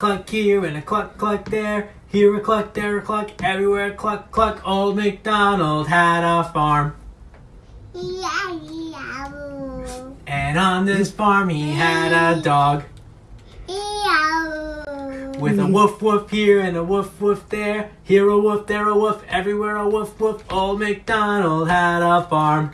cluck here and a cluck cluck there. Here a cluck, there a cluck, everywhere a cluck cluck. Old MacDonald had a farm. And on this farm he had a dog. With a woof woof here and a woof woof there. Here a woof, there a woof, everywhere a woof woof. Old MacDonald had a farm.